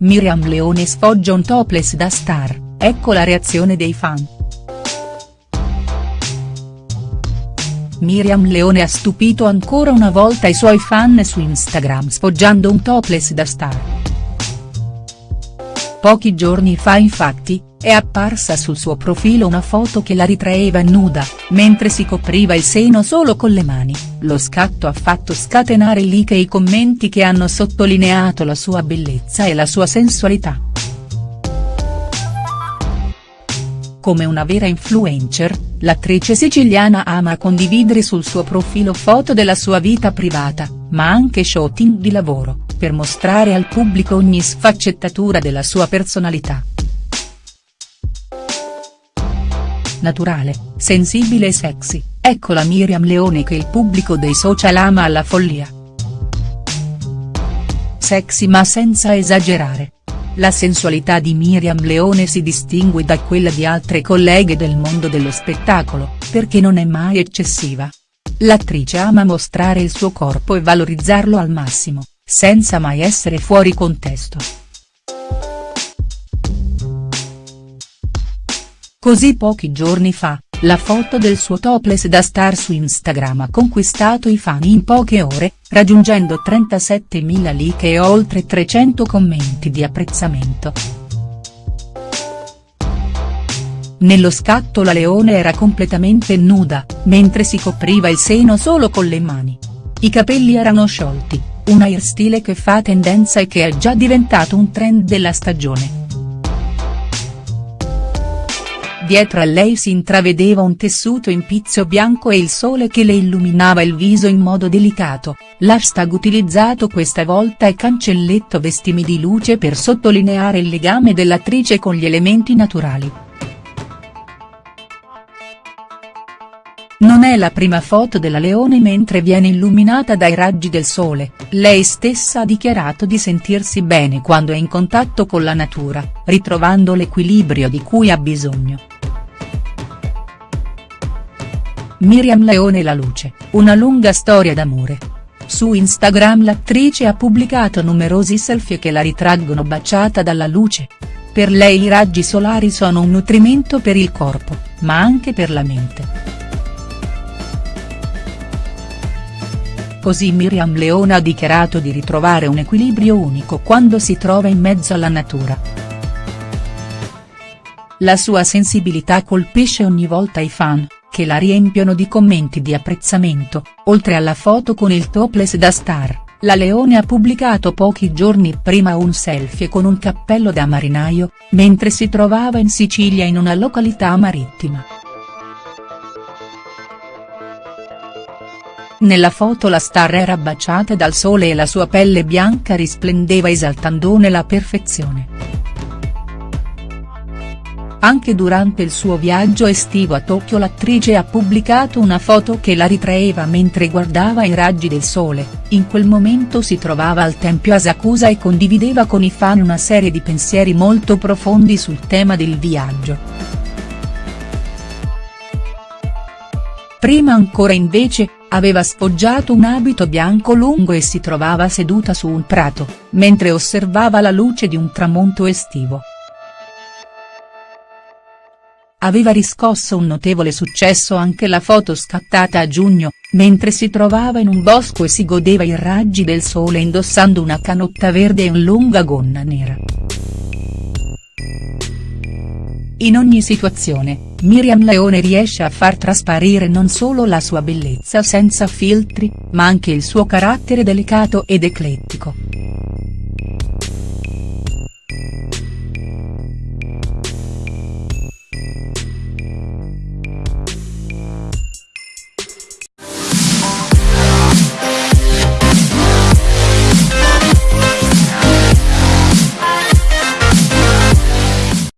Miriam Leone sfoggia un topless da star, ecco la reazione dei fan. Miriam Leone ha stupito ancora una volta i suoi fan su Instagram sfoggiando un topless da star. Pochi giorni fa infatti, è apparsa sul suo profilo una foto che la ritraeva nuda, mentre si copriva il seno solo con le mani, lo scatto ha fatto scatenare like i commenti che hanno sottolineato la sua bellezza e la sua sensualità. Come una vera influencer, l'attrice siciliana ama condividere sul suo profilo foto della sua vita privata, ma anche shooting di lavoro, per mostrare al pubblico ogni sfaccettatura della sua personalità. naturale, sensibile e sexy, ecco la Miriam Leone che il pubblico dei social ama alla follia. Sexy ma senza esagerare. La sensualità di Miriam Leone si distingue da quella di altre colleghe del mondo dello spettacolo, perché non è mai eccessiva. L'attrice ama mostrare il suo corpo e valorizzarlo al massimo, senza mai essere fuori contesto. Così pochi giorni fa, la foto del suo topless da star su Instagram ha conquistato i fan in poche ore, raggiungendo 37.000 like e oltre 300 commenti di apprezzamento. Nello scatto la leone era completamente nuda, mentre si copriva il seno solo con le mani. I capelli erano sciolti, un hairstyle che fa tendenza e che è già diventato un trend della stagione. Dietro a lei si intravedeva un tessuto in pizzo bianco e il sole che le illuminava il viso in modo delicato, l'hashtag utilizzato questa volta è cancelletto vestimi di luce per sottolineare il legame dell'attrice con gli elementi naturali. Non è la prima foto della Leone mentre viene illuminata dai raggi del sole, lei stessa ha dichiarato di sentirsi bene quando è in contatto con la natura, ritrovando l'equilibrio di cui ha bisogno. Miriam Leone La Luce, una lunga storia d'amore. Su Instagram l'attrice ha pubblicato numerosi selfie che la ritraggono baciata dalla luce. Per lei i raggi solari sono un nutrimento per il corpo, ma anche per la mente. Così Miriam Leone ha dichiarato di ritrovare un equilibrio unico quando si trova in mezzo alla natura. La sua sensibilità colpisce ogni volta i fan che la riempiono di commenti di apprezzamento, oltre alla foto con il topless da star. La Leone ha pubblicato pochi giorni prima un selfie con un cappello da marinaio, mentre si trovava in Sicilia in una località marittima. Nella foto la star era baciata dal sole e la sua pelle bianca risplendeva esaltandone la perfezione. Anche durante il suo viaggio estivo a Tokyo l'attrice ha pubblicato una foto che la ritraeva mentre guardava i raggi del sole, in quel momento si trovava al tempio Asakusa e condivideva con i fan una serie di pensieri molto profondi sul tema del viaggio. Prima ancora invece, aveva sfoggiato un abito bianco lungo e si trovava seduta su un prato, mentre osservava la luce di un tramonto estivo aveva riscosso un notevole successo anche la foto scattata a giugno, mentre si trovava in un bosco e si godeva i raggi del sole indossando una canotta verde e un lunga gonna nera. In ogni situazione, Miriam Leone riesce a far trasparire non solo la sua bellezza senza filtri, ma anche il suo carattere delicato ed eclettico.